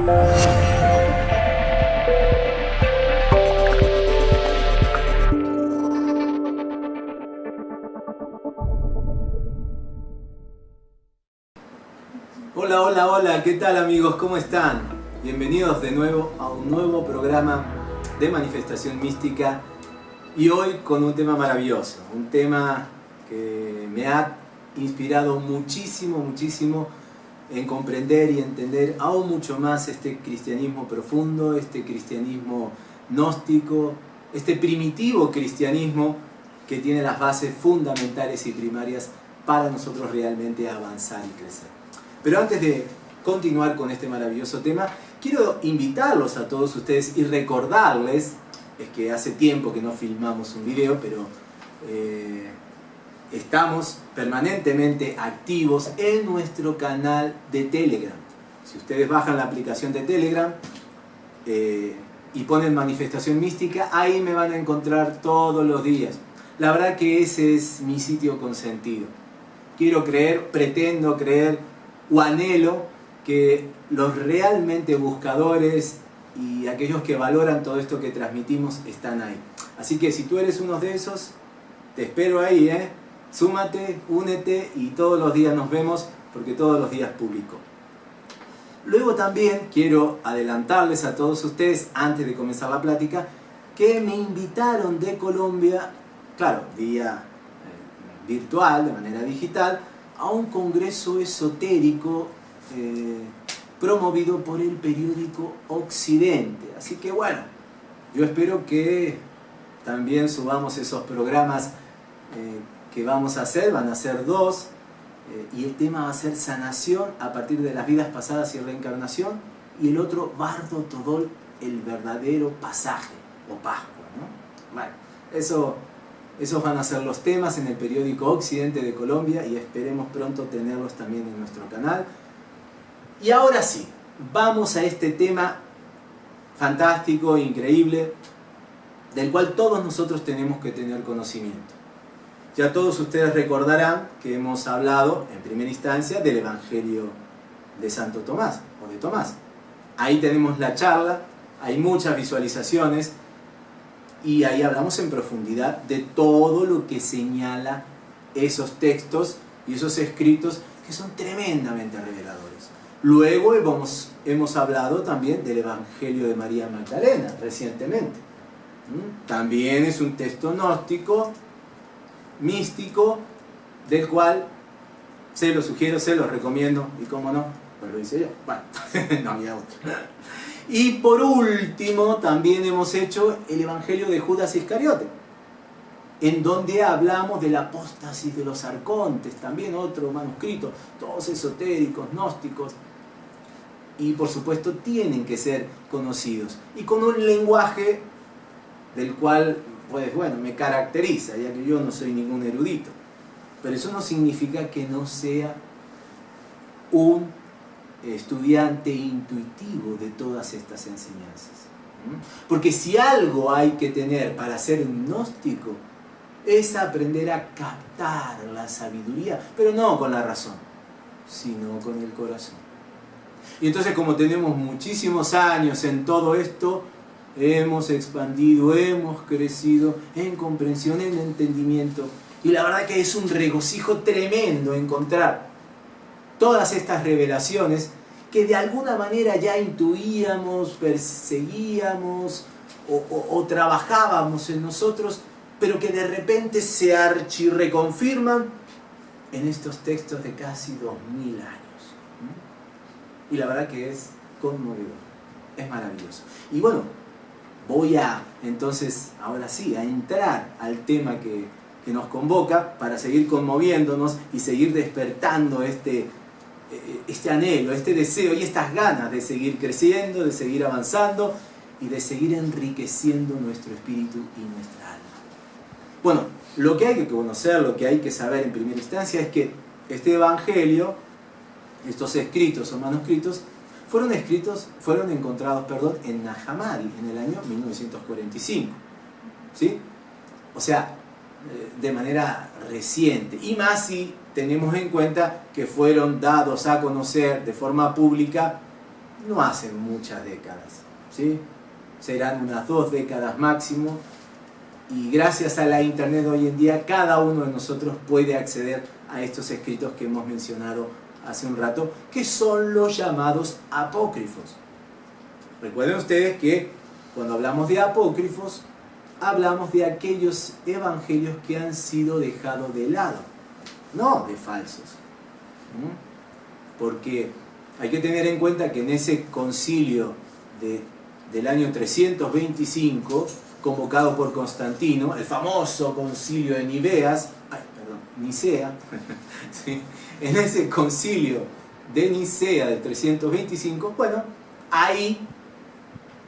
Hola, hola, hola, ¿qué tal amigos? ¿Cómo están? Bienvenidos de nuevo a un nuevo programa de manifestación mística y hoy con un tema maravilloso, un tema que me ha inspirado muchísimo, muchísimo en comprender y entender aún mucho más este cristianismo profundo, este cristianismo gnóstico, este primitivo cristianismo que tiene las bases fundamentales y primarias para nosotros realmente avanzar y crecer. Pero antes de continuar con este maravilloso tema, quiero invitarlos a todos ustedes y recordarles, es que hace tiempo que no filmamos un video, pero eh, estamos permanentemente activos en nuestro canal de Telegram. Si ustedes bajan la aplicación de Telegram eh, y ponen manifestación mística, ahí me van a encontrar todos los días. La verdad que ese es mi sitio consentido. Quiero creer, pretendo creer o anhelo que los realmente buscadores y aquellos que valoran todo esto que transmitimos están ahí. Así que si tú eres uno de esos, te espero ahí, ¿eh? Súmate, únete y todos los días nos vemos porque todos los días publico. Luego también quiero adelantarles a todos ustedes, antes de comenzar la plática, que me invitaron de Colombia, claro, vía eh, virtual, de manera digital, a un congreso esotérico eh, promovido por el periódico Occidente. Así que bueno, yo espero que también subamos esos programas eh, que vamos a hacer, van a ser dos, eh, y el tema va a ser sanación a partir de las vidas pasadas y reencarnación, y el otro, Bardo Todol, el verdadero pasaje, o Pascua. ¿no? Bueno, eso, esos van a ser los temas en el periódico Occidente de Colombia, y esperemos pronto tenerlos también en nuestro canal. Y ahora sí, vamos a este tema fantástico, increíble, del cual todos nosotros tenemos que tener conocimiento. Ya todos ustedes recordarán que hemos hablado en primera instancia del Evangelio de Santo Tomás, o de Tomás. Ahí tenemos la charla, hay muchas visualizaciones, y ahí hablamos en profundidad de todo lo que señala esos textos y esos escritos que son tremendamente reveladores. Luego hemos, hemos hablado también del Evangelio de María Magdalena recientemente. ¿Mm? También es un texto gnóstico, místico, del cual se lo sugiero, se lo recomiendo, y cómo no, pues lo hice yo. Bueno, no había otro. Y por último, también hemos hecho el Evangelio de Judas Iscariote, en donde hablamos de la apóstasis de los arcontes, también otro manuscrito, todos esotéricos, gnósticos, y por supuesto tienen que ser conocidos. Y con un lenguaje del cual, pues bueno, me caracteriza, ya que yo no soy ningún erudito. Pero eso no significa que no sea un estudiante intuitivo de todas estas enseñanzas. Porque si algo hay que tener para ser gnóstico, es aprender a captar la sabiduría, pero no con la razón, sino con el corazón. Y entonces como tenemos muchísimos años en todo esto, hemos expandido, hemos crecido en comprensión, en entendimiento. Y la verdad que es un regocijo tremendo encontrar todas estas revelaciones que de alguna manera ya intuíamos, perseguíamos o, trabajábamos en nosotros, pero que de repente se archirreconfirman en estos textos de casi dos mil años y la verdad que es conmovedor, es maravilloso. Y bueno, voy a entonces, ahora sí, a entrar al tema que, que nos convoca para seguir conmoviéndonos y seguir despertando este, eh, este anhelo, este deseo y estas ganas de seguir creciendo, de seguir avanzando y de seguir enriqueciendo nuestro espíritu y nuestra alma. Bueno, lo que hay que conocer, lo que hay que saber en primera instancia es que este Evangelio estos escritos o manuscritos fueron escritos, fueron encontrados, perdón, en Nahamari en el año 1945. ¿Sí? O sea, eh, de manera reciente. Y más si tenemos en cuenta que fueron dados a conocer de forma pública no hace muchas décadas, ¿sí? serán unas dos décadas máximo, y gracias a la internet hoy en día cada uno de nosotros puede acceder a estos escritos que hemos mencionado hace un rato, que son los llamados apócrifos. Recuerden ustedes que cuando hablamos de apócrifos, hablamos de aquellos evangelios que han sido dejados de lado, no de falsos. Porque hay que tener en cuenta que en ese concilio del año 325, convocado por Constantino, el famoso concilio de Niveas, Nicea, en ese concilio de Nicea del 325, bueno, ahí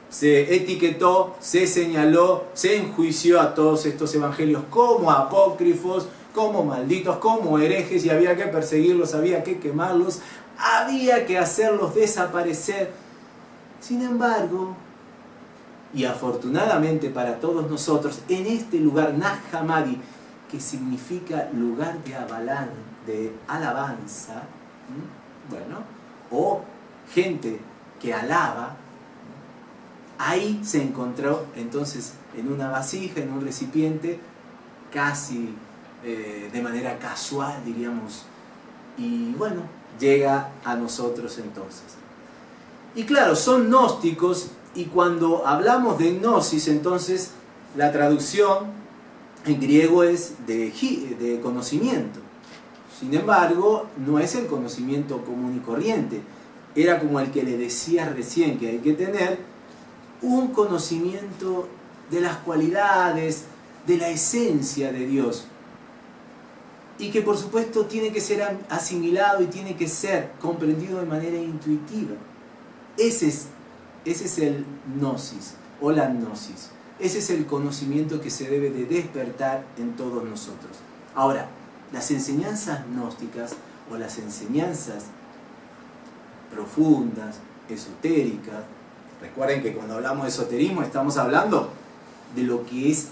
se etiquetó, se señaló, se enjuició a todos estos evangelios como apócrifos, como malditos, como herejes y había que perseguirlos, había que quemarlos, había que hacerlos desaparecer. Sin embargo, y afortunadamente para todos nosotros, en este lugar, Nahamadi, que significa lugar de, alabanza, bueno, o gente que alaba, ahí se encontró entonces en una vasija, en un recipiente, casi eh, de manera casual, diríamos, y bueno, llega a nosotros entonces. Y claro, son gnósticos y cuando hablamos de gnosis, entonces la traducción en griego es de, conocimiento. Sin embargo, no es el conocimiento común y corriente. Era como el que le decía recién que hay que tener un conocimiento de las cualidades, de la esencia de Dios. Y que por supuesto tiene que ser asimilado y tiene que ser comprendido de manera intuitiva. Ese es ese es el gnosis o la gnosis. Ese es el conocimiento que se debe de despertar en todos nosotros. Ahora, las enseñanzas gnósticas o las enseñanzas profundas, esotéricas, recuerden que cuando hablamos de esoterismo estamos hablando de lo que es,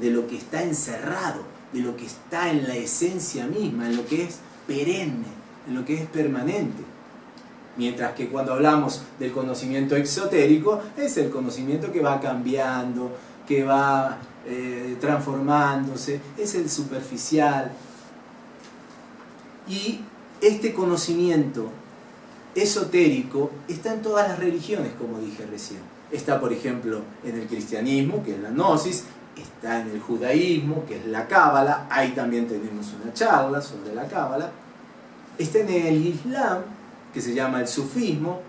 de lo que está encerrado, de lo que está en la esencia misma, en lo que es perenne, en lo que es permanente. Mientras que cuando hablamos del conocimiento exotérico, es el conocimiento que va cambiando, que va eh, transformándose, es el superficial. Y este conocimiento esotérico está en todas las religiones, como dije recién. Está, por ejemplo, en el cristianismo, que es la gnosis, está en el judaísmo, que es la cábala, ahí también tenemos una charla sobre la cábala, está en el islam, que se llama el sufismo,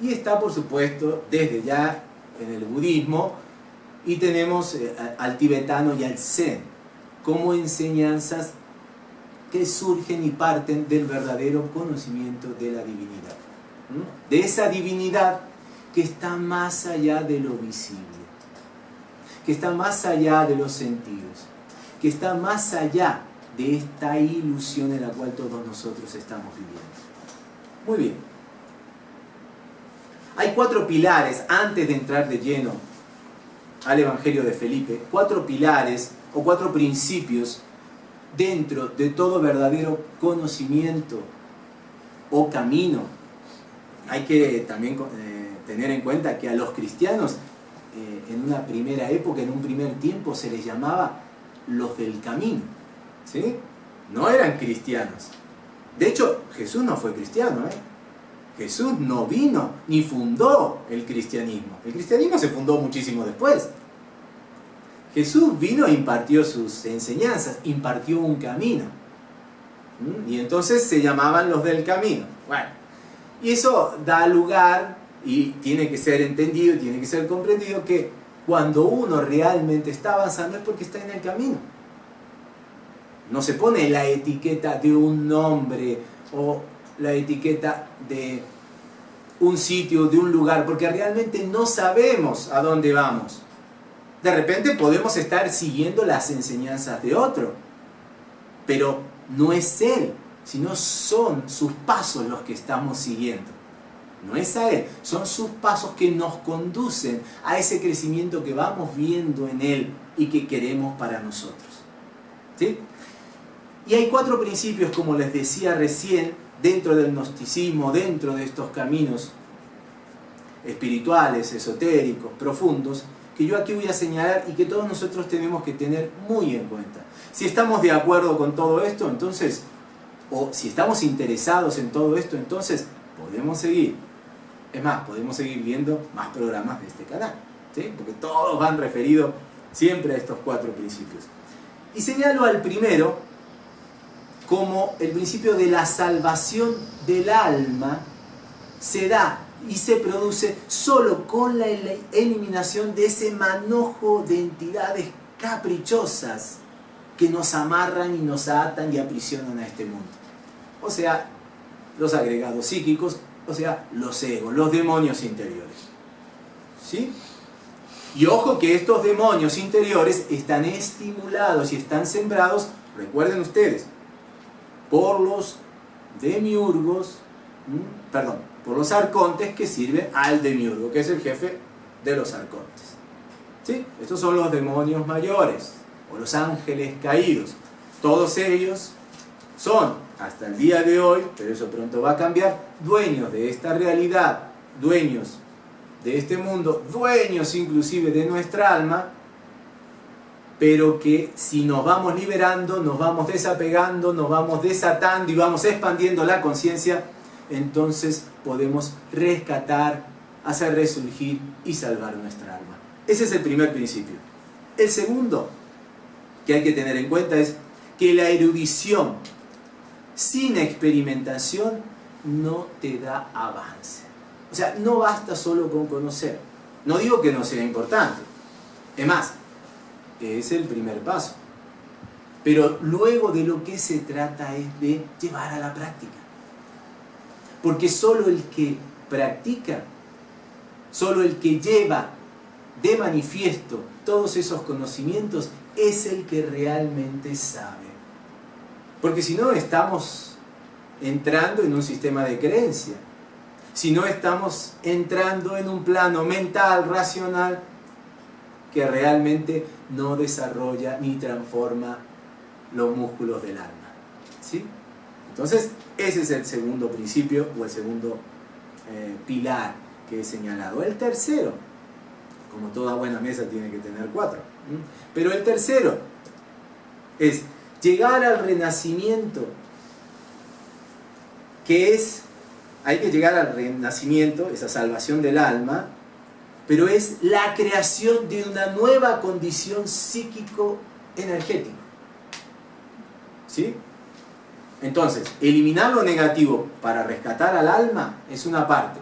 y está por supuesto desde ya en el budismo, y tenemos eh, al tibetano y al zen, como enseñanzas que surgen y parten del verdadero conocimiento de la divinidad. De esa divinidad que está más allá de lo visible, que está más allá de los sentidos, que está más allá de esta ilusión en la cual todos nosotros estamos viviendo. Muy bien. Hay cuatro pilares, antes de entrar de lleno al Evangelio de Felipe, cuatro pilares o cuatro principios dentro de todo verdadero conocimiento o camino. Hay que también eh, tener en cuenta que a los cristianos eh, en una primera época, en un primer tiempo, se les llamaba los del camino. ¿sí? No eran cristianos, de hecho, Jesús no fue cristiano, ¿eh? Jesús no vino ni fundó el cristianismo. El cristianismo se fundó muchísimo después. Jesús vino e impartió sus enseñanzas, impartió un camino. ¿Mm? Y entonces se llamaban los del camino. Bueno, y eso da lugar, y tiene que ser entendido, tiene que ser comprendido, que cuando uno realmente está avanzando es porque está en el camino. No se pone la etiqueta de un nombre o la etiqueta de un sitio, de un lugar, porque realmente no sabemos a dónde vamos. De repente podemos estar siguiendo las enseñanzas de otro, pero no es Él, sino son sus pasos los que estamos siguiendo. No es a Él, son sus pasos que nos conducen a ese crecimiento que vamos viendo en Él y que queremos para nosotros. ¿Sí? Y hay cuatro principios, como les decía recién, dentro del gnosticismo, dentro de estos caminos, espirituales, esotéricos, profundos, que yo aquí voy a señalar y que todos nosotros tenemos que tener muy en cuenta. Si estamos de acuerdo con todo esto, entonces, o si estamos interesados en todo esto, entonces podemos seguir. Es más, podemos seguir viendo más programas de este canal, porque todos van referidos siempre a estos cuatro principios. Y señalo al primero como el principio de la salvación del alma se da y se produce solo con la eliminación de ese manojo de entidades caprichosas que nos amarran y nos atan y aprisionan a este mundo. O sea, los agregados psíquicos, o sea, los egos, los demonios interiores. ¿Sí? Y ojo que estos demonios interiores están estimulados y están sembrados, recuerden ustedes, por los demiurgos, perdón, por los arcontes que sirven al demiurgo, que es el jefe de los arcontes. ¿Sí? Estos son los demonios mayores, o los ángeles caídos. Todos ellos son, hasta el día de hoy, pero eso pronto va a cambiar, dueños de esta realidad, dueños de este mundo, dueños inclusive de nuestra alma, pero que si nos vamos liberando, nos vamos desapegando, nos vamos desatando y vamos expandiendo la conciencia, entonces podemos rescatar, hacer resurgir y salvar nuestra alma. Ese es el primer principio. El segundo que hay que tener en cuenta es que la erudición sin experimentación no te da avance. O sea, no basta solo con conocer. No digo que no sea importante. Es más, es el primer paso. Pero luego de lo que se trata es de llevar a la práctica. Porque solo el que practica, solo el que lleva de manifiesto todos esos conocimientos es el que realmente sabe. Porque si no estamos entrando en un sistema de creencia, si no estamos entrando en un plano mental, racional, que realmente no desarrolla ni transforma los músculos del alma. ¿sí? Entonces, ese es el segundo principio o el segundo eh, pilar que he señalado. El tercero, como toda buena mesa tiene que tener cuatro, pero el tercero es llegar al renacimiento, que es, hay que llegar al renacimiento, esa salvación del alma, pero es la creación de una nueva condición psíquico-energética. ¿Sí? Entonces, eliminar lo negativo para rescatar al alma es una parte.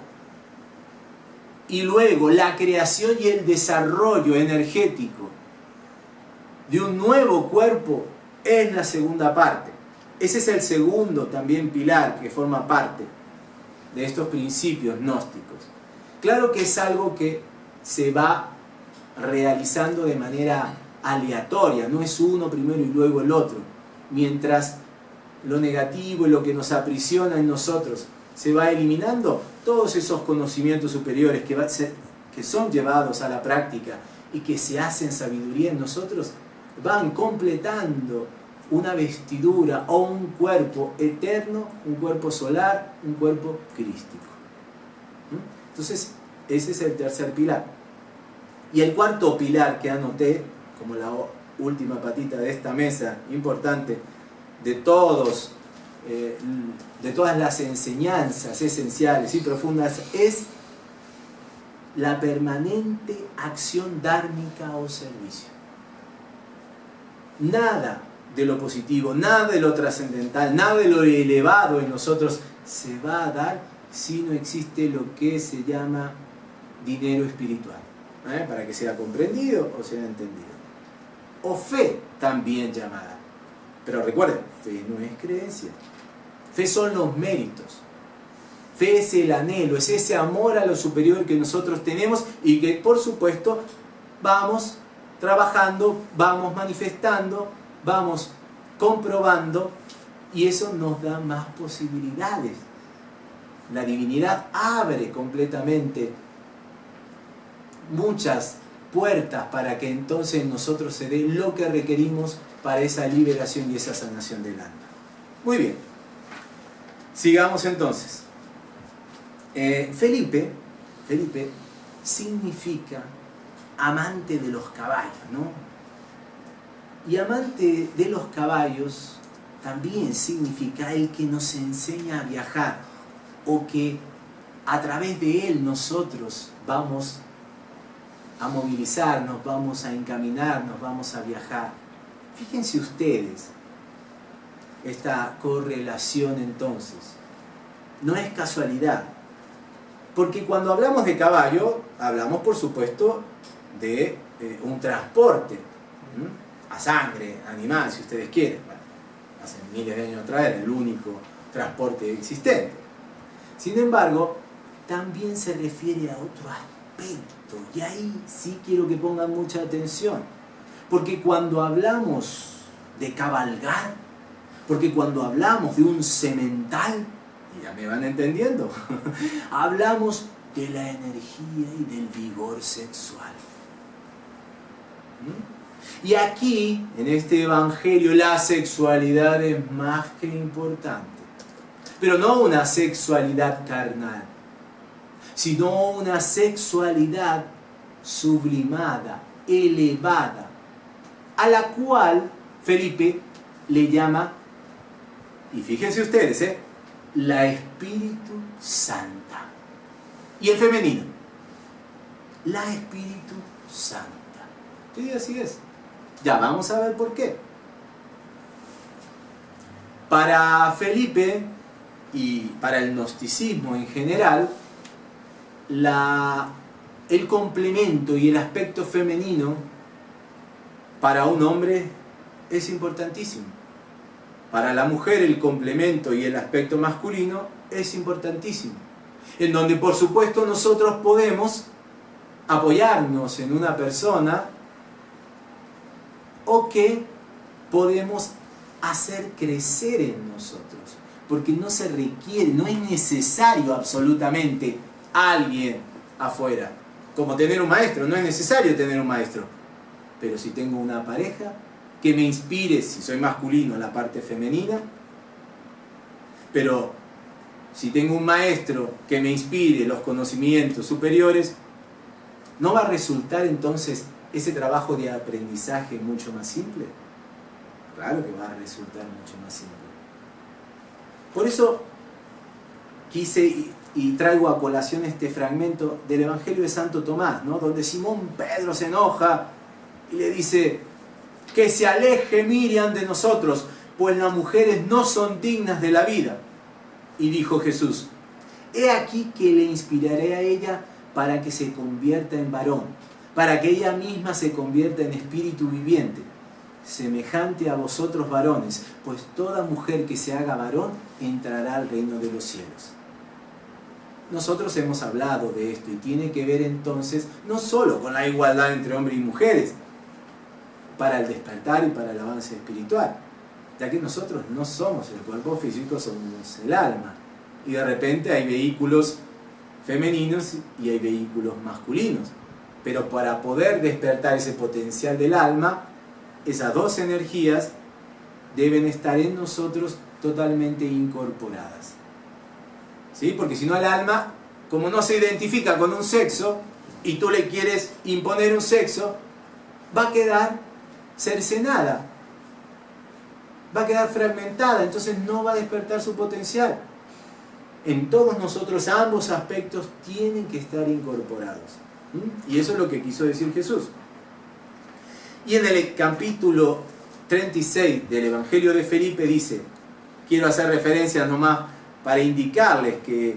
Y luego la creación y el desarrollo energético de un nuevo cuerpo es la segunda parte. Ese es el segundo también pilar que forma parte de estos principios gnósticos. Claro que es algo que se va realizando de manera aleatoria, no es uno primero y luego el otro. Mientras lo negativo y lo que nos aprisiona en nosotros se va eliminando, todos esos conocimientos superiores que, que son llevados a la práctica y que se hacen sabiduría en nosotros, van completando una vestidura o un cuerpo eterno, un cuerpo solar, un cuerpo crístico. ¿Mm? Entonces, ese es el tercer pilar. Y el cuarto pilar que anoté, como la última patita de esta mesa, importante, de todos, eh, de todas las enseñanzas esenciales y profundas, es la permanente acción dármica o servicio. Nada de lo positivo, nada de lo trascendental, nada de lo elevado en nosotros se va a dar si no existe lo que se llama dinero espiritual, ¿eh? para que sea comprendido o sea entendido. O fe también llamada. Pero recuerden, fe no es creencia. Fe son los méritos. Fe es el anhelo, es ese amor a lo superior que nosotros tenemos y que por supuesto vamos trabajando, vamos manifestando, vamos comprobando y eso nos da más posibilidades. La divinidad abre completamente muchas puertas para que entonces nosotros se dé lo que requerimos para esa liberación y esa sanación del alma. Muy bien, sigamos entonces. Eh, Felipe Felipe, significa amante de los caballos, ¿no? Y amante de los caballos también significa el que nos enseña a viajar o que a través de él nosotros vamos a movilizarnos, vamos a encaminarnos, vamos a viajar. Fíjense ustedes esta correlación entonces. No es casualidad. Porque cuando hablamos de caballo, hablamos por supuesto de eh, un transporte a sangre, animal, si ustedes quieren. hace miles de años atrás era el único transporte existente. Sin embargo, también se refiere a otro aspecto, y ahí sí quiero que pongan mucha atención, porque cuando hablamos de cabalgar, porque cuando hablamos de un semental, ya me van entendiendo, hablamos de la energía y del vigor sexual. ¿Mm? Y aquí, en este evangelio, la sexualidad es más que importante. Pero no una sexualidad carnal, sino una sexualidad sublimada, elevada, a la cual Felipe le llama, y fíjense ustedes, ¿eh? la Espíritu Santa. Y el femenino, la Espíritu Santa. Sí, así es. Ya vamos a ver por qué. Para Felipe y para el gnosticismo en general, el complemento y el aspecto femenino para un hombre es importantísimo. Para la mujer el complemento y el aspecto masculino es importantísimo. En donde por supuesto nosotros podemos apoyarnos en una persona o que podemos hacer crecer en nosotros. Porque no se requiere, no es necesario absolutamente alguien afuera. Como tener un maestro, no es necesario tener un maestro. Pero si tengo una pareja, que me inspire, si soy masculino, la parte femenina. Pero si tengo un maestro que me inspire los conocimientos superiores, ¿no va a resultar entonces ese trabajo de aprendizaje mucho más simple? Claro que va a resultar mucho más simple. Por eso quise y traigo a colación este fragmento del Evangelio de Santo Tomás, ¿no? donde Simón Pedro se enoja y le dice, que se aleje Miriam de nosotros, pues las mujeres no son dignas de la vida. Y dijo Jesús, he aquí que le inspiraré a ella para que se convierta en varón, para que ella misma se convierta en espíritu viviente, semejante a vosotros varones, pues toda mujer que se haga varón entrará al reino de los cielos. Nosotros hemos hablado de esto y tiene que ver entonces no solo con la igualdad entre hombres y mujeres, para el despertar y para el avance espiritual, ya que nosotros no somos el cuerpo físico, somos el alma. Y de repente hay vehículos femeninos y hay vehículos masculinos. Pero para poder despertar ese potencial del alma, esas dos energías deben estar en nosotros totalmente incorporadas. ¿Sí? Porque si no el alma, como no se identifica con un sexo, y tú le quieres imponer un sexo, va a quedar cercenada, va a quedar fragmentada, entonces no va a despertar su potencial. En todos nosotros ambos aspectos tienen que estar incorporados. Y eso es lo que quiso decir Jesús. Y en el capítulo 36 del Evangelio de Felipe dice, quiero hacer referencias nomás para indicarles que,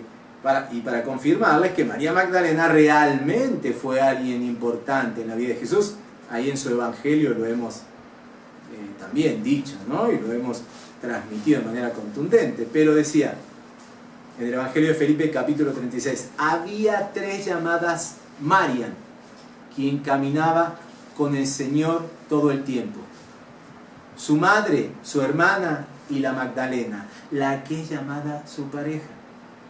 y para confirmarles que María Magdalena realmente fue alguien importante en la vida de Jesús ahí en su Evangelio lo hemos eh, también dicho, ¿no? Y lo hemos transmitido de manera contundente. Pero decía, en el Evangelio de Felipe capítulo 36, había tres llamadas Marian, quien caminaba con el Señor todo el tiempo. Su madre, su hermana y la Magdalena, la que es llamada su pareja.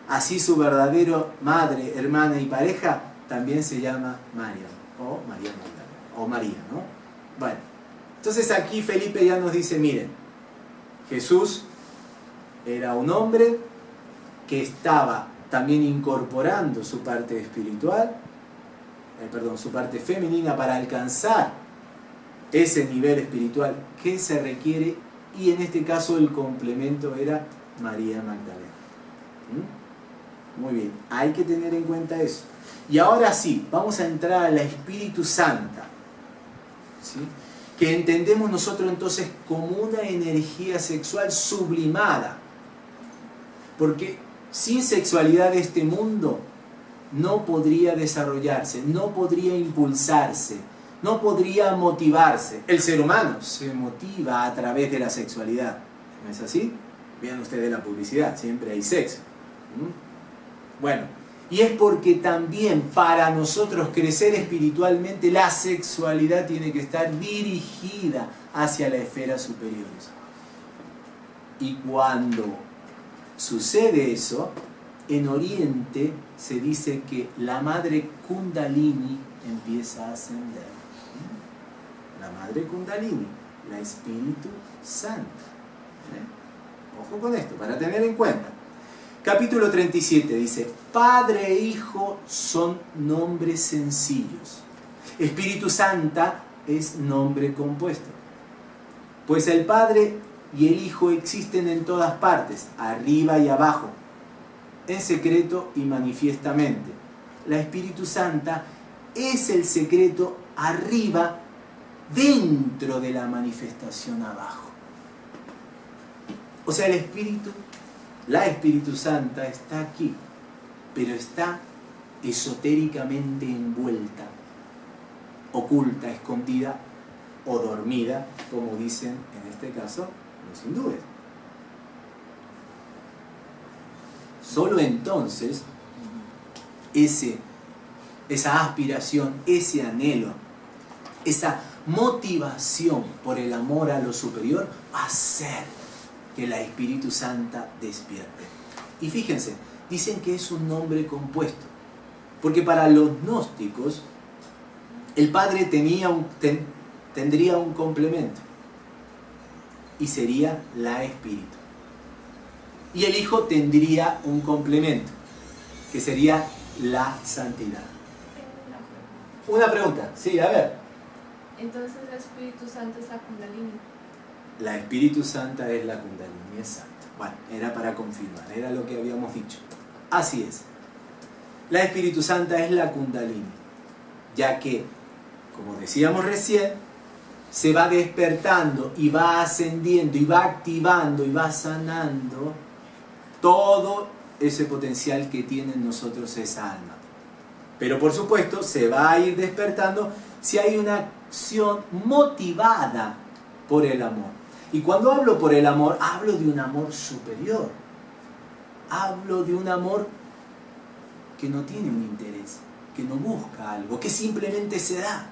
Así su verdadero madre, hermana y pareja también se llama Marian o María Magdalena o María, ¿no? Bueno, entonces aquí Felipe ya nos dice, miren, Jesús era un hombre que estaba también incorporando su parte espiritual, eh, perdón, su parte femenina para alcanzar ese nivel espiritual que se requiere y en este caso el complemento era María Magdalena. ¿Mm? Muy bien, hay que tener en cuenta eso. Y ahora sí, vamos a entrar a la Espíritu Santa, ¿sí? que entendemos nosotros entonces como una energía sexual sublimada. Porque sin sexualidad este mundo no podría desarrollarse, no podría impulsarse, no podría motivarse. El ser humano se motiva a través de la sexualidad. ¿No es así? Vean ustedes la publicidad, siempre hay sexo. ¿Mm? Bueno, y es porque también para nosotros crecer espiritualmente la sexualidad tiene que estar dirigida hacia la esfera superiores. Y cuando sucede eso, en Oriente se dice que la madre Kundalini empieza a ascender. La madre Kundalini, la Espíritu Santo. ¿Eh? Ojo con esto, para tener en cuenta. Capítulo 37 dice, Padre e Hijo son nombres sencillos. Espíritu Santa es nombre compuesto. Pues el Padre y el Hijo existen en todas partes, arriba y abajo, en secreto y manifiestamente. La Espíritu Santa es el secreto arriba, dentro de la manifestación abajo. O sea, el Espíritu la Espíritu Santa está aquí, pero está esotéricamente envuelta, oculta, escondida o dormida, como dicen en este caso los hindúes. Solo entonces ese, esa aspiración, ese anhelo, esa motivación por el amor a lo superior a ser que la Espíritu Santa despierte. Y fíjense, dicen que es un nombre compuesto, porque para los gnósticos el Padre tendría un complemento y sería la Espíritu. Y el Hijo tendría un complemento, que sería la santidad. Una pregunta, sí, a ver. Entonces el Espíritu Santo es la Kundalini la Espíritu Santa es la Kundalini, exacto. Bueno, era para confirmar, era lo que habíamos dicho. Así es. La Espíritu Santa es la Kundalini, ya que, como decíamos recién, se va despertando y va ascendiendo y va activando y va sanando todo ese potencial que tiene en nosotros esa alma. Pero por supuesto se va a ir despertando si hay una acción motivada por el amor. Y cuando hablo por el amor, hablo de un amor superior. Hablo de un amor que no tiene un interés, que no busca algo, que simplemente se da,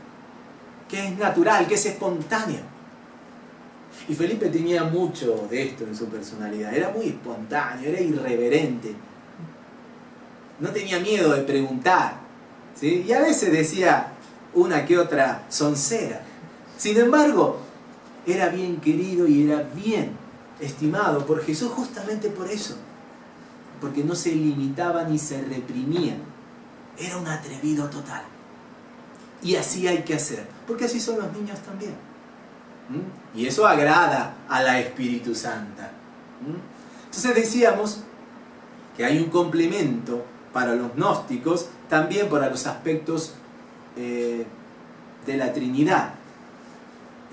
que es natural, que es espontáneo. Y Felipe tenía mucho de esto en su personalidad, era muy espontáneo, era irreverente. No tenía miedo de preguntar, ¿sí? y a veces decía una que otra soncera. Sin embargo, era bien querido y era bien estimado por Jesús justamente por eso, porque no se limitaba ni se reprimía, era un atrevido total. Y así hay que hacer, porque así son los niños también. ¿Mm? Y eso agrada a la Espíritu Santa. ¿Mm? Entonces decíamos que hay un complemento para los gnósticos, también para los aspectos eh, de la Trinidad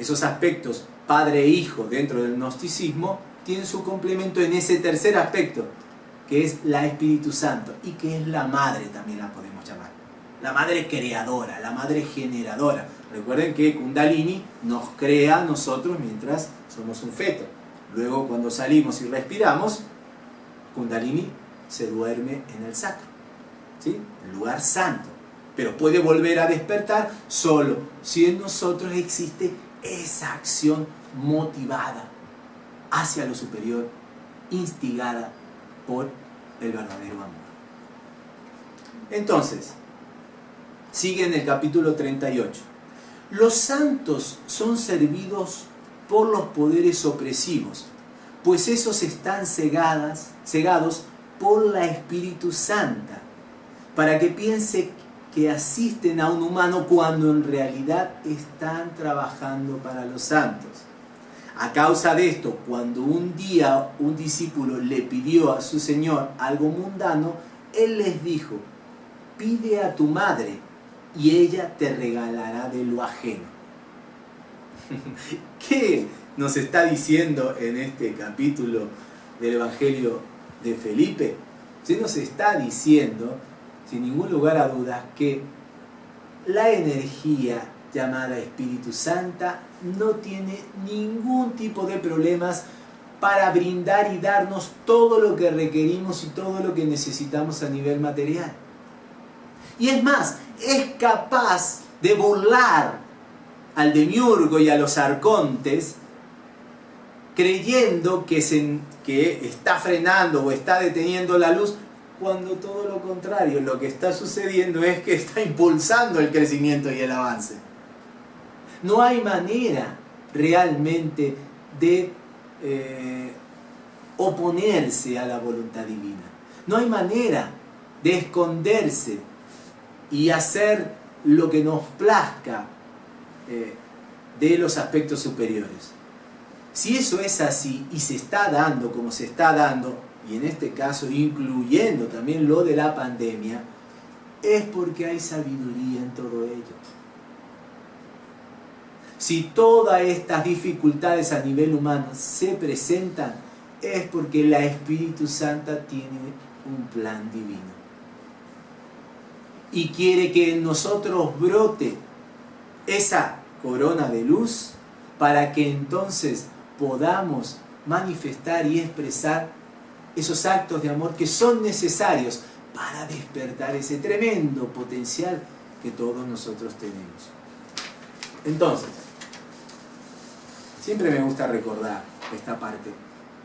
esos aspectos padre e hijo dentro del gnosticismo tienen su complemento en ese tercer aspecto, que es la Espíritu Santo y que es la madre también la podemos llamar. La madre creadora, la madre generadora. Recuerden que Kundalini nos crea nosotros mientras somos un feto. Luego cuando salimos y respiramos, Kundalini se duerme en el sacro, ¿sí? el lugar santo. Pero puede volver a despertar solo si en nosotros existe esa acción motivada hacia lo superior, instigada por el verdadero amor. Entonces, sigue en el capítulo 38. Los santos son servidos por los poderes opresivos, pues esos están cegadas, cegados por la Espíritu Santa, para que piense que asisten a un humano cuando en realidad están trabajando para los santos. A causa de esto, cuando un día un discípulo le pidió a su Señor algo mundano, Él les dijo, pide a tu madre y ella te regalará de lo ajeno. ¿Qué nos está diciendo en este capítulo del Evangelio de Felipe? Se nos está diciendo sin ningún lugar a dudas, que la energía llamada Espíritu Santa no tiene ningún tipo de problemas para brindar y darnos todo lo que requerimos y todo lo que necesitamos a nivel material. Y es más, es capaz de burlar al demiurgo y a los arcontes creyendo que, se, que está frenando o está deteniendo la luz cuando todo lo contrario, lo que está sucediendo es que está impulsando el crecimiento y el avance. No hay manera realmente de eh, oponerse a la voluntad divina. No hay manera de esconderse y hacer lo que nos plazca eh, de los aspectos superiores. Si eso es así y se está dando como se está dando, y en este caso incluyendo también lo de la pandemia, es porque hay sabiduría en todo ello. Si todas estas dificultades a nivel humano se presentan, es porque la Espíritu Santa tiene un plan divino. Y quiere que en nosotros brote esa corona de luz para que entonces podamos manifestar y expresar esos actos de amor que son necesarios para despertar ese tremendo potencial que todos nosotros tenemos. Entonces, siempre me gusta recordar esta parte.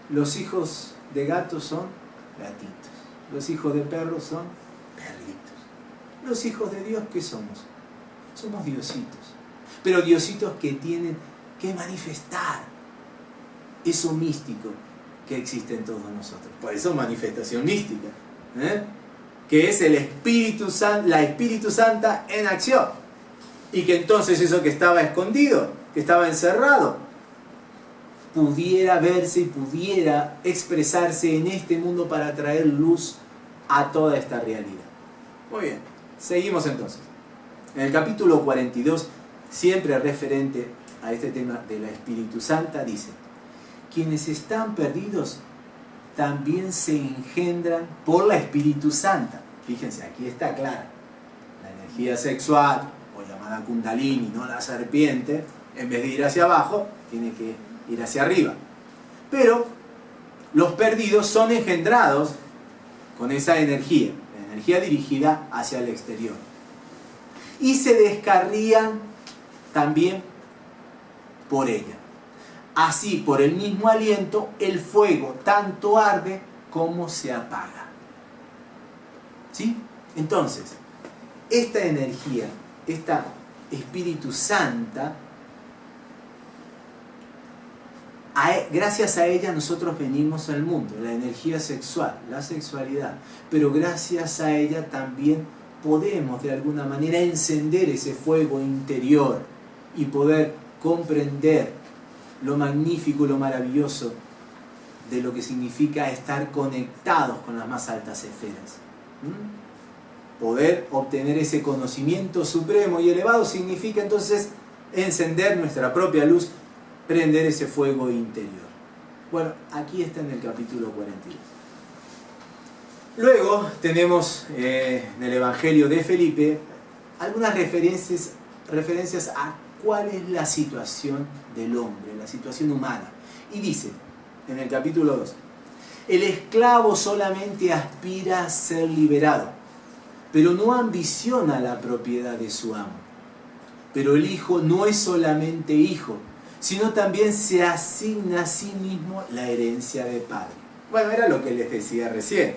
Los hijos de gatos son gatitos. Los hijos de perros son perritos. Los hijos de Dios, ¿qué somos? Somos diositos. Pero diositos que tienen que manifestar eso místico que existe en todos nosotros. Por eso manifestación mística, ¿eh? que es el Espíritu la Espíritu Santa en acción. Y que entonces eso que estaba escondido, que estaba encerrado, pudiera verse y pudiera expresarse en este mundo para traer luz a toda esta realidad. Muy bien, seguimos entonces. En el capítulo 42, siempre referente a este tema de la Espíritu Santa, dice, quienes están perdidos también se engendran por la Espíritu Santa. Fíjense, aquí está clara. La energía sexual, o llamada kundalini, no la serpiente, en vez de ir hacia abajo, tiene que ir hacia arriba. Pero los perdidos son engendrados con esa energía, la energía dirigida hacia el exterior. Y se descarrían también por ella. Así, por el mismo aliento, el fuego tanto arde como se apaga. ¿Sí? Entonces, esta energía, esta Espíritu Santa, e, gracias a ella nosotros venimos al mundo, la energía sexual, la sexualidad, pero gracias a ella también podemos de alguna manera encender ese fuego interior y poder comprender lo magnífico, lo maravilloso de lo que significa estar conectados con las más altas esferas. ¿Mm? Poder obtener ese conocimiento supremo y elevado significa entonces encender nuestra propia luz, prender ese fuego interior. Bueno, aquí está en el capítulo 42. Luego tenemos eh, en el Evangelio de Felipe algunas referencias, referencias a cuál es la situación del hombre, la situación humana. Y dice, en el capítulo 2, el esclavo solamente aspira a ser liberado, pero no ambiciona la propiedad de su amo. Pero el hijo no es solamente hijo, sino también se asigna a sí mismo la herencia de padre. Bueno, era lo que les decía recién.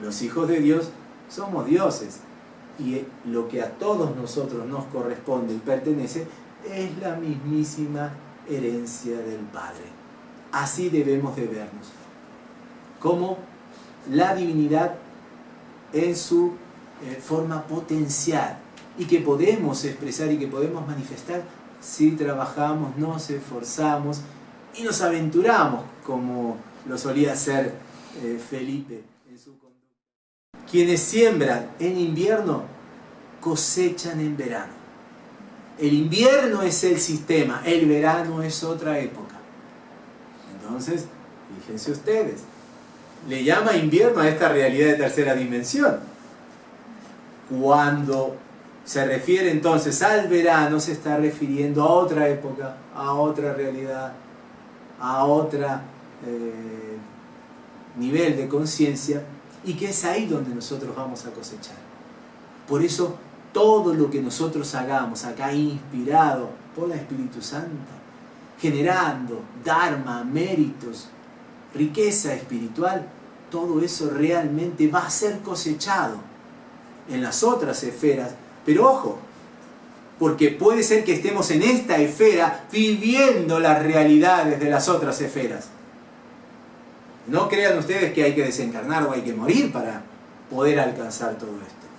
Los hijos de Dios somos dioses. Y lo que a todos nosotros nos corresponde y pertenece es la mismísima herencia del Padre. Así debemos de vernos, como la divinidad en su eh, forma potencial y que podemos expresar y que podemos manifestar si trabajamos, nos esforzamos y nos aventuramos como lo solía hacer eh, Felipe en su conducta. Quienes siembran en invierno cosechan en verano. El invierno es el sistema, el verano es otra época. Entonces, fíjense ustedes, le llama invierno a esta realidad de tercera dimensión. Cuando se refiere entonces al verano, se está refiriendo a otra época, a otra realidad, a otro eh, nivel de conciencia, y que es ahí donde nosotros vamos a cosechar. Por eso todo lo que nosotros hagamos acá inspirado por la Espíritu Santo, generando dharma, méritos, riqueza espiritual, todo eso realmente va a ser cosechado en las otras esferas. Pero ojo, porque puede ser que estemos en esta esfera viviendo las realidades de las otras esferas. No crean ustedes que hay que desencarnar o hay que morir para poder alcanzar todo esto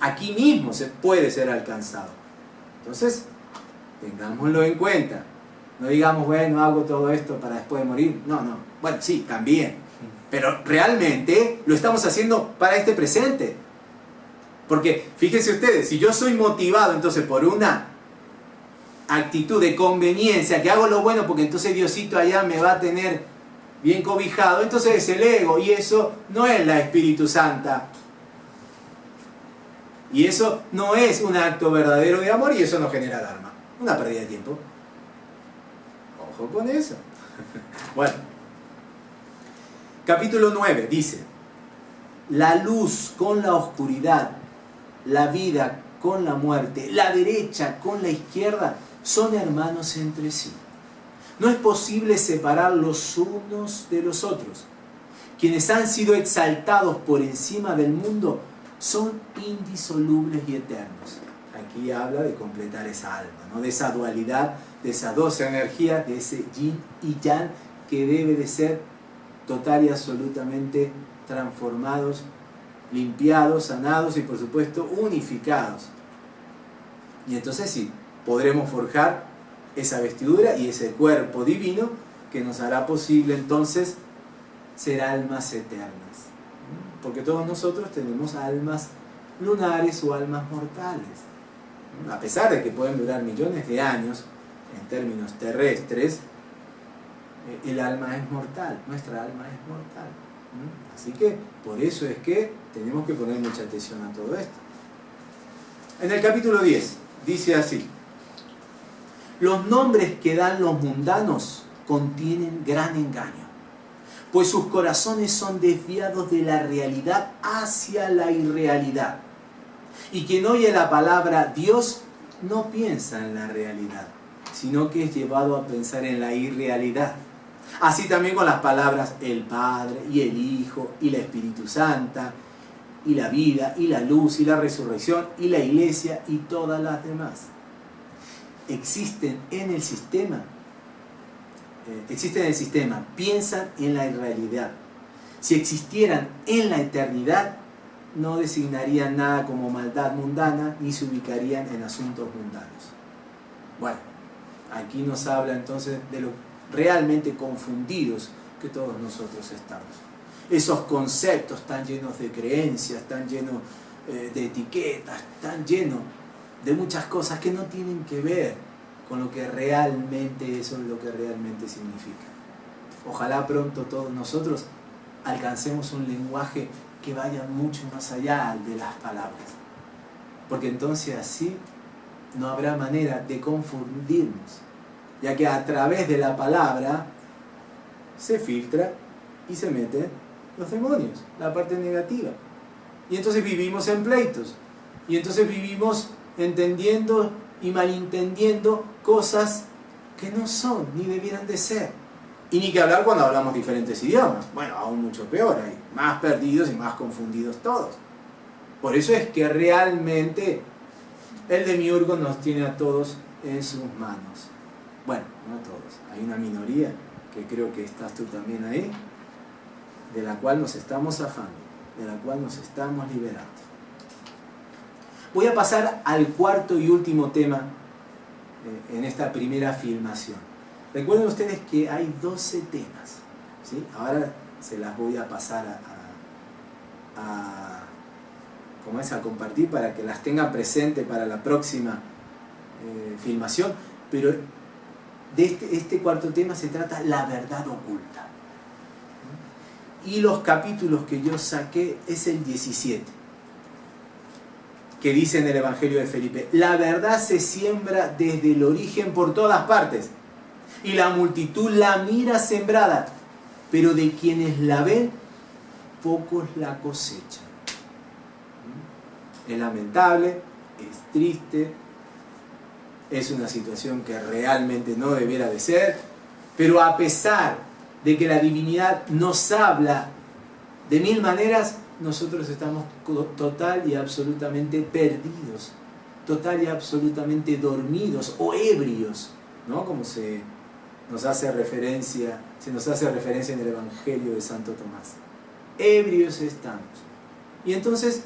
aquí mismo se puede ser alcanzado. Entonces, tengámoslo en cuenta. No digamos, bueno, hago todo esto para después de morir. No, no. Bueno, sí, también. Pero realmente lo estamos haciendo para este presente. Porque fíjense ustedes, si yo soy motivado entonces por una actitud de conveniencia, que hago lo bueno porque entonces Diosito allá me va a tener bien cobijado, entonces es el ego y eso no es la Espíritu Santa y eso no es un acto verdadero de amor y eso no genera dharma. Una pérdida de tiempo. Ojo con eso. Bueno. Capítulo 9 dice, la luz con la oscuridad, la vida con la muerte, la derecha con la izquierda, son hermanos entre sí. No es posible separar los unos de los otros. Quienes han sido exaltados por encima del mundo son indisolubles y eternos. Aquí habla de completar esa alma, ¿no? de esa dualidad, de esa dos energías, de ese yin y yang que debe de ser total y absolutamente transformados, limpiados, sanados y por supuesto unificados. Y entonces sí, podremos forjar esa vestidura y ese cuerpo divino que nos hará posible entonces ser almas eternas porque todos nosotros tenemos almas lunares o almas mortales. A pesar de que pueden durar millones de años, en términos terrestres, eh, el alma es mortal, nuestra alma es mortal. Así que por eso es que tenemos que poner mucha atención a todo esto. En el capítulo 10 dice así, los nombres que dan los mundanos contienen gran engaño pues sus corazones son desviados de la realidad hacia la irrealidad. Y quien oye la palabra Dios no piensa en la realidad, sino que es llevado a pensar en la irrealidad. Así también con las palabras el Padre y el Hijo y la Espíritu Santa y la vida y la luz y la resurrección y la iglesia y todas las demás. Existen en el sistema existen en el sistema, piensan en la irrealidad. Si existieran en la eternidad, no designarían nada como maldad mundana ni se ubicarían en asuntos mundanos. Bueno, aquí nos habla entonces de lo realmente confundidos que todos nosotros estamos. Esos conceptos tan llenos de creencias, tan llenos eh, de etiquetas, tan llenos de muchas cosas que no tienen que ver con lo que realmente eso es lo que realmente significa. Ojalá pronto todos nosotros alcancemos un lenguaje que vaya mucho más allá de las palabras. Porque entonces así no habrá manera de confundirnos, ya que a través de la palabra se filtra y se meten los demonios, la parte negativa. Y entonces vivimos en pleitos. Y entonces vivimos entendiendo y malentendiendo cosas que no son ni debieran de ser. Y ni que hablar cuando hablamos diferentes idiomas. Bueno, aún mucho peor, hay más perdidos y más confundidos todos. Por eso es que realmente el demiurgo nos tiene a todos en sus manos. Bueno, no a todos, hay una minoría que creo que estás tú también ahí. de la cual nos estamos zafando, de la cual nos estamos liberando. Voy a pasar al cuarto y último tema en esta primera filmación. Recuerden ustedes que hay 12 temas. ¿sí? Ahora se las voy a pasar a, a, como es, a compartir para que las tengan presente para la próxima eh, filmación. Pero de este, este cuarto tema se trata la verdad oculta. Y los capítulos que yo saqué es el 17, que dice en el Evangelio de Felipe, la verdad se siembra desde el origen por todas partes, y la multitud la mira sembrada, pero de quienes la ven, pocos la cosechan. Es lamentable, es triste, es una situación que realmente no debiera de ser, pero a pesar de que la divinidad nos habla de mil maneras, nosotros estamos total y absolutamente perdidos, total y absolutamente dormidos o ebrios, ¿no? Como se nos hace referencia, se nos hace referencia en el Evangelio de Santo Tomás. Ebrios estamos. Y entonces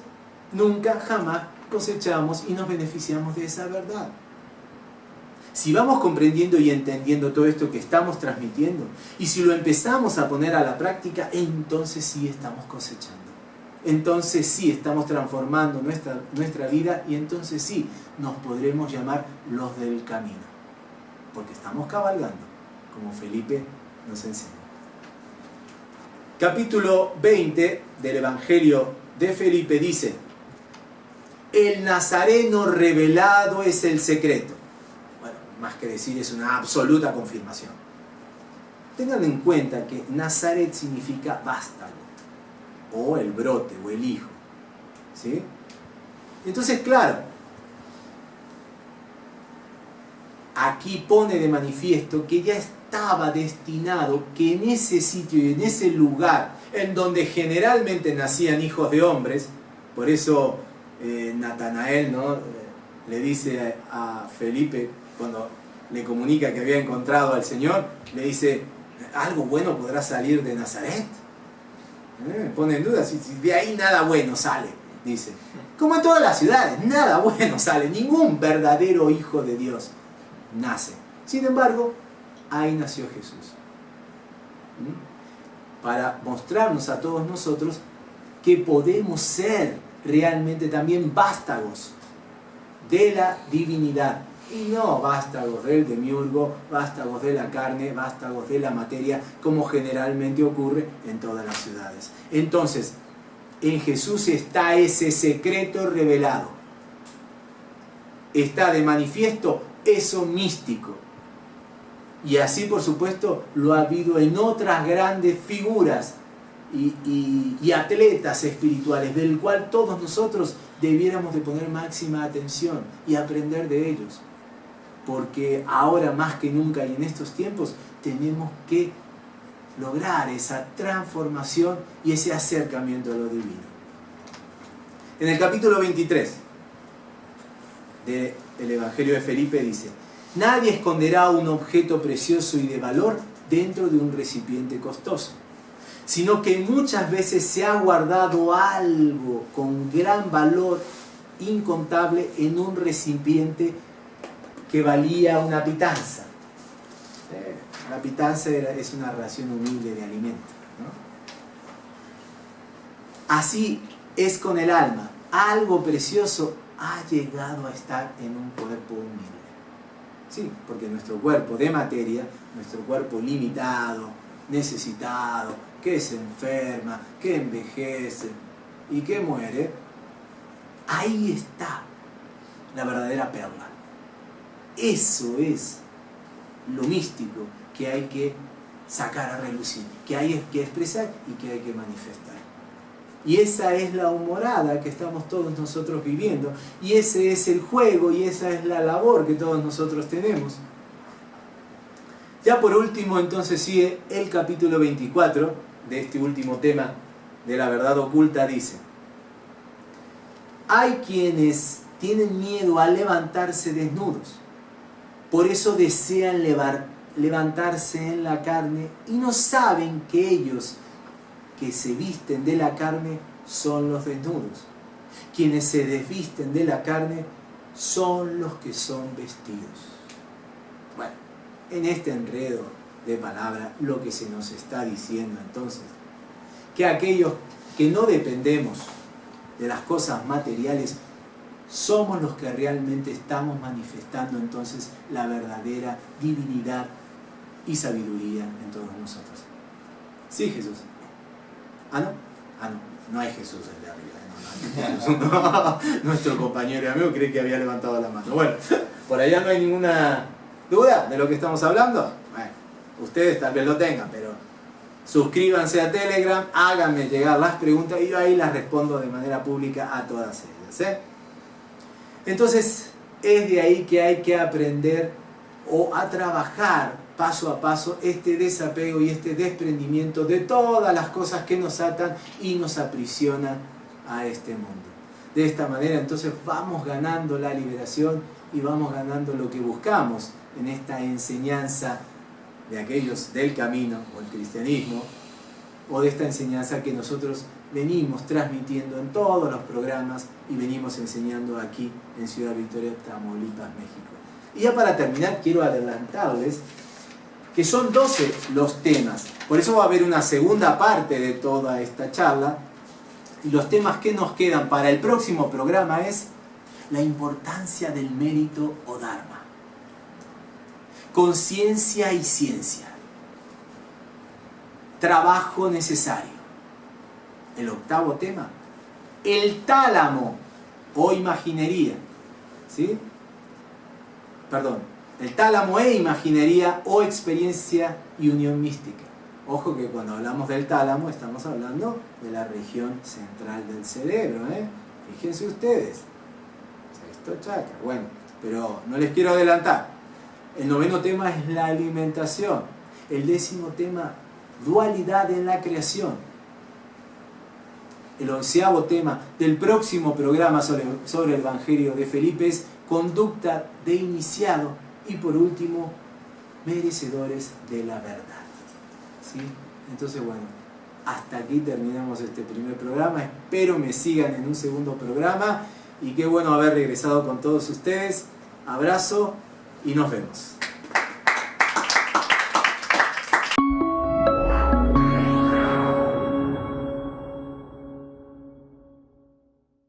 nunca, jamás cosechamos y nos beneficiamos de esa verdad. Si vamos comprendiendo y entendiendo todo esto que estamos transmitiendo, y si lo empezamos a poner a la práctica, entonces sí estamos cosechando. Entonces sí estamos transformando nuestra, nuestra vida y entonces sí nos podremos llamar los del camino. Porque estamos cabalgando, como Felipe nos enseña. Capítulo 20 del Evangelio de Felipe dice, el Nazareno revelado es el secreto más que decir es una absoluta confirmación. Tengan en cuenta que Nazaret significa vástago, o el brote, o el hijo. ¿Sí? Entonces, claro, aquí pone de manifiesto que ya estaba destinado que en ese sitio y en ese lugar en donde generalmente nacían hijos de hombres, por eso eh, Natanael ¿no? le dice a Felipe, cuando le comunica que había encontrado al Señor, le dice, ¿algo bueno podrá salir de Nazaret? Eh, pone en duda, si, de ahí nada bueno sale, dice. Como en todas las ciudades, nada bueno sale, ningún verdadero hijo de Dios nace. Sin embargo, ahí nació Jesús. ¿Mm? Para mostrarnos a todos nosotros que podemos ser realmente también vástagos de la divinidad y no vástagos del demiurgo, vástagos de la carne, vástagos de la materia, como generalmente ocurre en todas las ciudades. Entonces, en Jesús está ese secreto revelado. Está de manifiesto eso místico. Y así, por supuesto, lo ha habido en otras grandes figuras y, y atletas espirituales, del cual todos nosotros debiéramos de poner máxima atención y aprender de ellos porque ahora más que nunca y en estos tiempos tenemos que lograr esa transformación y ese acercamiento a lo divino. En el capítulo 23 del Evangelio de Felipe dice, nadie esconderá un objeto precioso y de valor dentro de un recipiente costoso, sino que muchas veces se ha guardado algo con gran valor incontable en un recipiente que valía una pitanza. Eh, la pitanza es una ración humilde de alimento. Así es con el alma. Algo precioso ha llegado a estar en un cuerpo humilde. Sí, porque nuestro cuerpo de materia, nuestro cuerpo limitado, necesitado, que se enferma, que envejece y que muere, ahí está la verdadera perla. Eso es lo místico que hay que sacar a relucir, que hay que expresar y que hay que manifestar. Y esa es la humorada que estamos todos nosotros viviendo. Y ese es el juego y esa es la labor que todos nosotros tenemos. Ya por último entonces sigue el capítulo 24 de este último tema de la verdad oculta. Dice, hay quienes tienen miedo a levantarse desnudos por eso desean levantarse en la carne y no saben que ellos que se visten de la carne son los desnudos. Quienes se desvisten de la carne son los que son vestidos. Bueno, en este enredo de palabras, lo que se nos está diciendo entonces, que aquellos que no dependemos de las cosas materiales, somos los que realmente estamos manifestando entonces la verdadera divinidad y sabiduría en todos nosotros. Sí, Jesús. Ah, no. Ah, no. No hay Jesús el de arriba. No, Nuestro compañero y amigo cree que había levantado la mano. Bueno, por allá no hay ninguna duda de lo que estamos hablando. Bueno, ustedes tal vez lo tengan, pero suscríbanse a Telegram, háganme llegar las preguntas y yo ahí las respondo de manera pública a todas ellas. ¿eh? Entonces, es de ahí que hay que aprender o a trabajar paso a paso este desapego y este desprendimiento de todas las cosas que nos atan y nos aprisionan a este mundo. De esta manera entonces vamos ganando la liberación y vamos ganando lo que buscamos en esta enseñanza de aquellos del camino o el cristianismo o de esta enseñanza que nosotros venimos transmitiendo en todos los programas y venimos enseñando aquí en Ciudad Victoria, Tamaulipas, México. Y ya para terminar quiero adelantarles que son 12 los temas. Por eso va a haber una segunda parte de toda esta charla. Y los temas que nos quedan para el próximo programa es la importancia del mérito o dharma. Conciencia y ciencia. Trabajo necesario. El octavo tema. El tálamo o imaginería. ¿Sí? Perdón, el tálamo e imaginería o experiencia y unión mística. Ojo que cuando hablamos del tálamo estamos hablando de la región central del cerebro. ¿eh? Fíjense ustedes. Esto chakra. Bueno, pero no les quiero adelantar. El noveno tema es la alimentación. El décimo tema, dualidad en la creación. El onceavo tema del próximo programa sobre, el Evangelio de Felipe es conducta de iniciado y por último, merecedores de la verdad. ¿Sí? Entonces, bueno, hasta aquí terminamos este primer programa. Espero me sigan en un segundo programa y qué bueno haber regresado con todos ustedes. Abrazo y nos vemos.